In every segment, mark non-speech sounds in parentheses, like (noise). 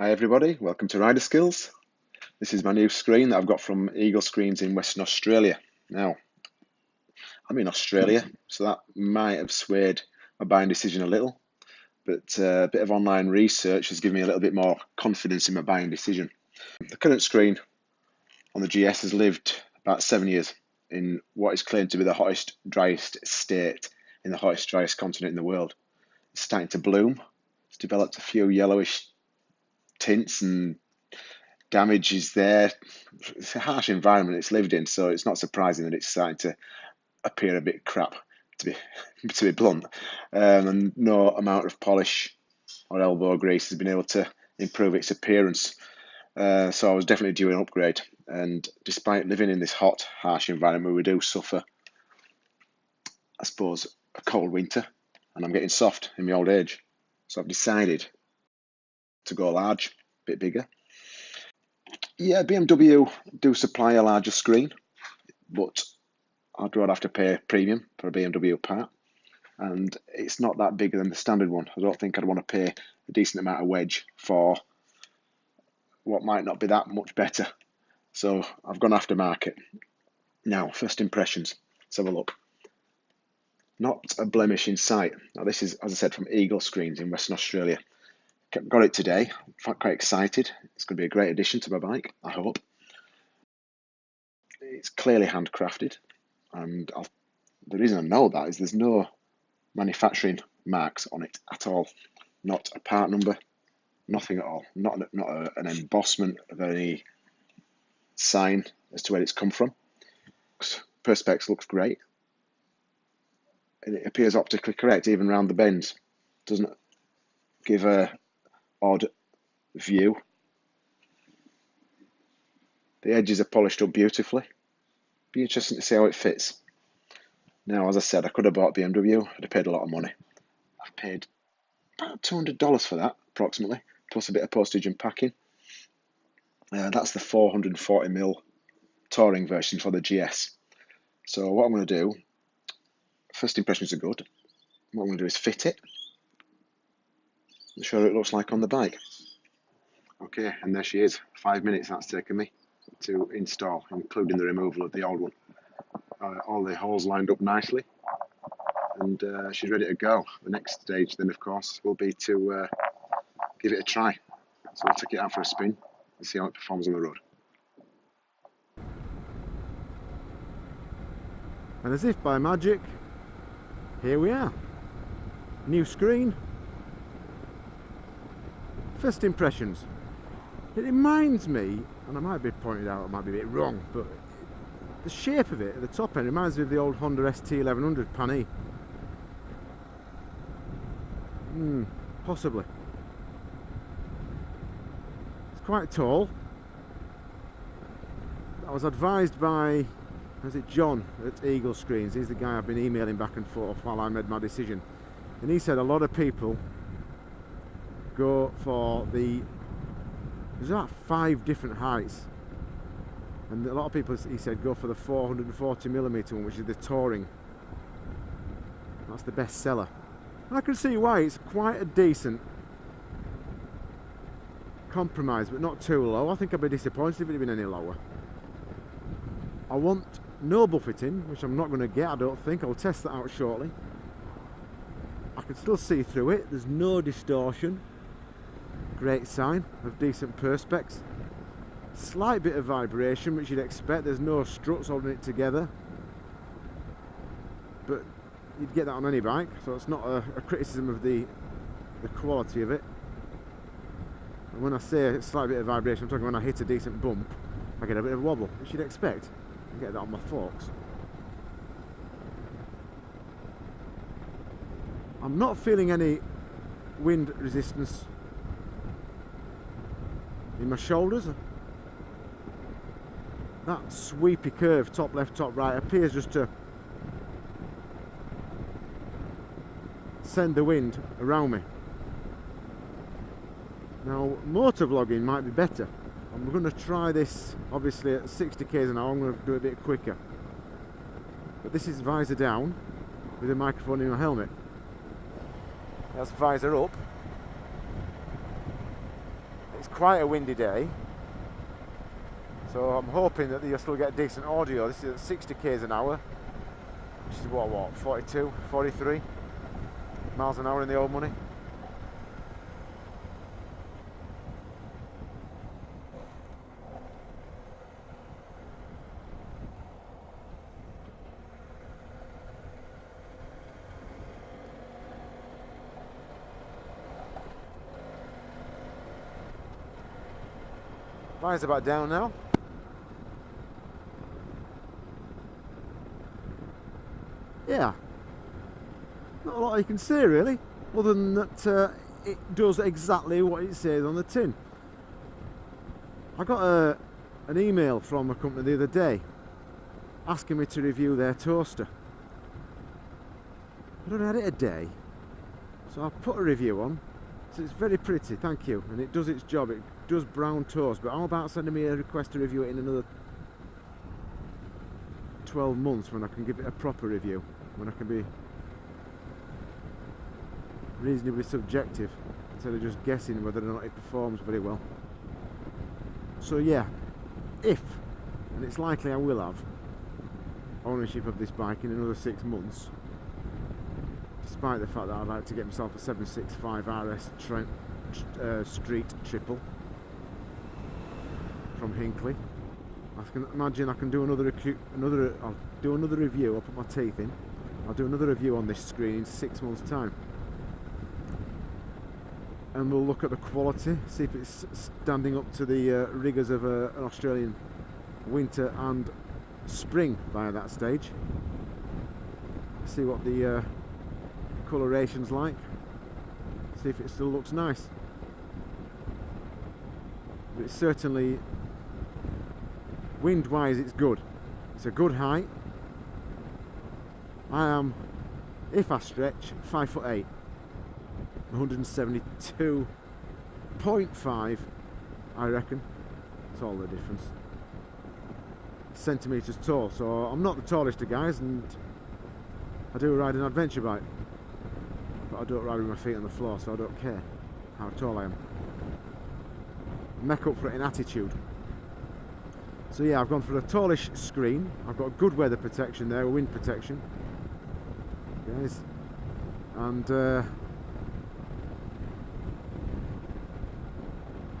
Hi everybody, welcome to Rider Skills. This is my new screen that I've got from Eagle Screens in Western Australia. Now, I'm in Australia, so that might have swayed my buying decision a little, but uh, a bit of online research has given me a little bit more confidence in my buying decision. The current screen on the GS has lived about seven years in what is claimed to be the hottest, driest state in the hottest, driest continent in the world. It's starting to bloom. It's developed a few yellowish tints and damage is there. It's a harsh environment it's lived in, so it's not surprising that it's starting to appear a bit crap, to be (laughs) to be blunt. Um, and no amount of polish or elbow grease has been able to improve its appearance. Uh, so I was definitely due an upgrade. And despite living in this hot, harsh environment, we do suffer, I suppose, a cold winter, and I'm getting soft in my old age. So I've decided to go large, a bit bigger. Yeah, BMW do supply a larger screen, but I'd rather have to pay a premium for a BMW part. And it's not that bigger than the standard one. I don't think I'd want to pay a decent amount of wedge for what might not be that much better. So I've gone after market. Now, first impressions. Let's have a look. Not a blemish in sight. Now, this is, as I said, from Eagle Screens in Western Australia. Got it today. I'm quite excited. It's going to be a great addition to my bike, I hope. It's clearly handcrafted, and I'll, the reason I know that is there's no manufacturing marks on it at all. Not a part number, nothing at all. Not not a, an embossment of any sign as to where it's come from. Perspex looks great. And it appears optically correct even around the bends. Doesn't give a odd view. The edges are polished up beautifully. Be interesting to see how it fits. Now, as I said, I could have bought BMW. I'd have paid a lot of money. I've paid about $200 for that, approximately, plus a bit of postage and packing. Uh, that's the 440mm touring version for the GS. So what I'm going to do, first impressions are good. What I'm going to do is fit it show what it looks like on the bike. Okay, and there she is. Five minutes that's taken me to install, including the removal of the old one. Uh, all the holes lined up nicely, and uh, she's ready to go. The next stage, then, of course, will be to uh, give it a try. So we'll take it out for a spin and see how it performs on the road. And as if by magic, here we are. New screen, First impressions. It reminds me, and I might be pointed out, I might be a bit wrong, but the shape of it at the top end reminds me of the old Honda ST1100 Pan Hmm, possibly. It's quite tall. I was advised by, is it John at Eagle Screens? He's the guy I've been emailing back and forth while I made my decision. And he said a lot of people go for the there's about five different heights. And a lot of people he said go for the 440 millimeter one which is the touring. That's the best seller. I can see why. It's quite a decent compromise but not too low. I think I'd be disappointed if it had been any lower. I want no buffeting which I'm not going to get I don't think. I'll test that out shortly. I can still see through it. There's no distortion great sign of decent perspex. Slight bit of vibration which you'd expect. There's no struts holding it together. But you'd get that on any bike so it's not a, a criticism of the the quality of it. And when I say a slight bit of vibration I'm talking when I hit a decent bump I get a bit of wobble which you'd expect. I get that on my forks. I'm not feeling any wind resistance in my shoulders. That sweepy curve, top left, top right, appears just to send the wind around me. Now, motor vlogging might be better. I'm going to try this, obviously, at 60 k's an hour. I'm going to do it a bit quicker. But this is visor down with a microphone in my helmet. That's visor up it's quite a windy day. So I'm hoping that you'll still get decent audio. This is at 60 k's an hour, which is what, what, 42, 43 miles an hour in the old money. Fire's about down now. Yeah. Not a lot you can say really, other than that uh, it does exactly what it says on the tin. I got a, an email from a company the other day asking me to review their toaster. I don't had it a day, so I put a review on. So it's very pretty, thank you, and it does its job. It does brown toast, but how about sending me a request to review it in another 12 months when I can give it a proper review, when I can be reasonably subjective instead of just guessing whether or not it performs very well. So yeah, if, and it's likely I will have, ownership of this bike in another six months, despite the fact that I'd like to get myself a 765 RS uh, Street Triple from Hinckley. I can imagine I can do another another I'll do another review. I'll put my teeth in. I'll do another review on this screen in six months' time, and we'll look at the quality, see if it's standing up to the uh, rigours of uh, an Australian winter and spring by that stage. See what the uh, coloration's like. See if it still looks nice. But it's certainly wind wise it's good. It's a good height. I am if I stretch five foot eight. 172.5 I reckon. It's all the difference. Centimeters tall so I'm not the tallest of guys and I do ride an adventure bike. But I don't ride with my feet on the floor so I don't care how tall I am. Make up for it in attitude so yeah, I've gone for a tallish screen. I've got good weather protection there, wind protection. Guys. And uh,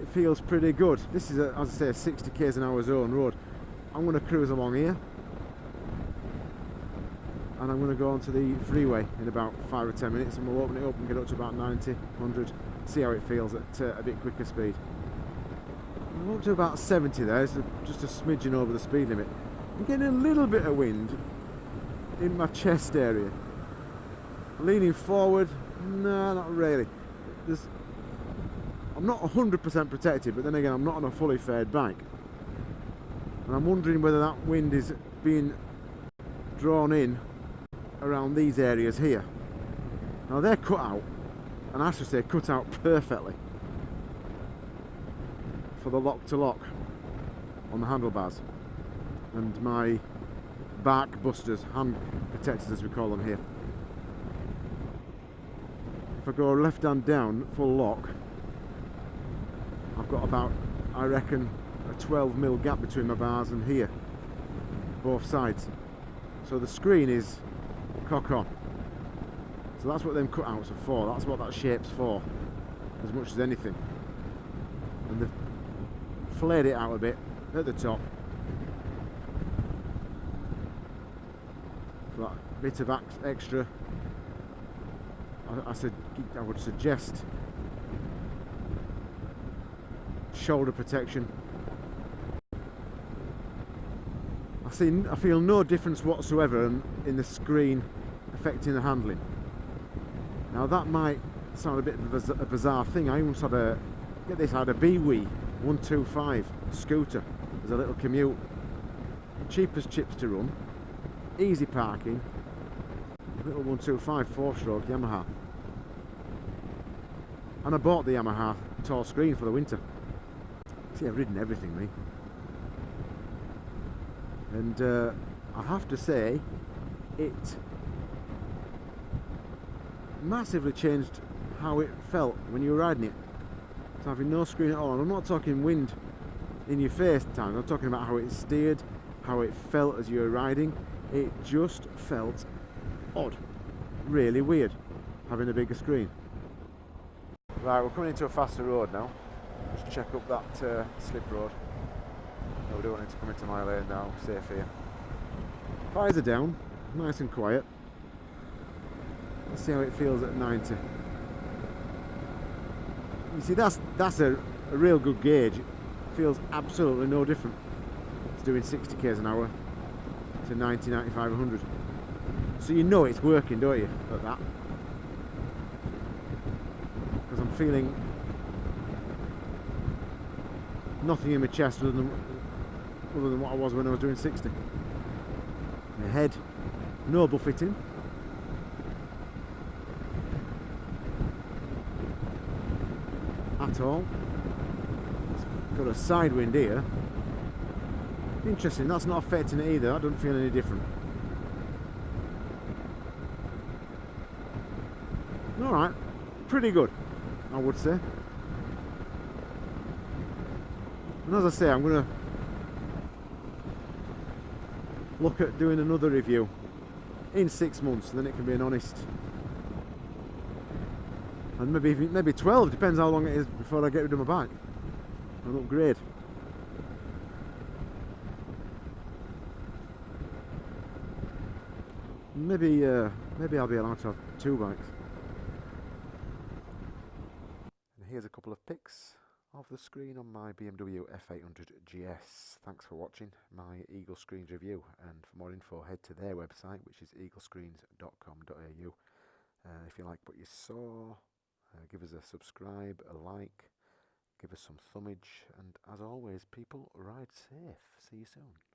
it feels pretty good. This is, a, as I say, a 60 k's an hour zone road. I'm going to cruise along here. And I'm going to go onto the freeway in about 5 or 10 minutes and we'll open it up and get up to about 90, 100, see how it feels at uh, a bit quicker speed. I'm up to about 70 there, just a smidgen over the speed limit. I'm getting a little bit of wind in my chest area. Leaning forward, no, not really. There's, I'm not 100% protected, but then again, I'm not on a fully faired bike. And I'm wondering whether that wind is being drawn in around these areas here. Now they're cut out, and I should say cut out perfectly for the lock to lock on the handlebars and my bark busters, hand protectors as we call them here. If I go left hand down, full lock, I've got about, I reckon, a 12 mil gap between my bars and here, both sides. So the screen is cock on. So that's what them cutouts are for, that's what that shape's for, as much as anything. And the flared it out a bit at the top. For bit of extra, I, I, said, I would suggest shoulder protection. I see, I feel no difference whatsoever in, the screen affecting the handling. Now that might sound a bit of a bizarre thing. I almost had a, get this, I had a BWE 125 scooter as a little commute. Cheap as chips to run, easy parking, little 125 four stroke Yamaha. And I bought the Yamaha tall screen for the winter. See, I've ridden everything, me. And uh, I have to say, it massively changed how it felt when you were riding it It's having no screen at all. And I'm not talking wind in your face time. I'm talking about how it steered, how it felt as you were riding. It just felt odd. Really weird having a bigger screen. Right, we're coming into a faster road now. Just check up that uh, slip road. No, we don't want it to come into my lane now. Safe here. Fires are down, nice and quiet. Let's see how it feels at 90. You see, that's that's a, a real good gauge. It feels absolutely no different to doing 60 k's an hour to 90, 95, 100. So you know it's working, don't you, at that? Because I'm feeling nothing in my chest other than other than what I was when I was doing 60. My head, no buffeting. At all. It's got a side wind here. Interesting, that's not affecting it either. I don't feel any different. Alright, pretty good, I would say. And as I say, I'm going to look at doing another review in six months, then it can be an honest and maybe maybe 12 depends how long it is before I get rid of my bike and upgrade maybe uh, maybe I'll be allowed to have two bikes and here's a couple of pics of the screen on my BMW F800 GS. Thanks for watching my Eagle Screens review and for more info head to their website which is eaglescreens.com.au. Uh, if you like what you saw, uh, give us a subscribe, a like, give us some thumbage and as always people ride safe. See you soon.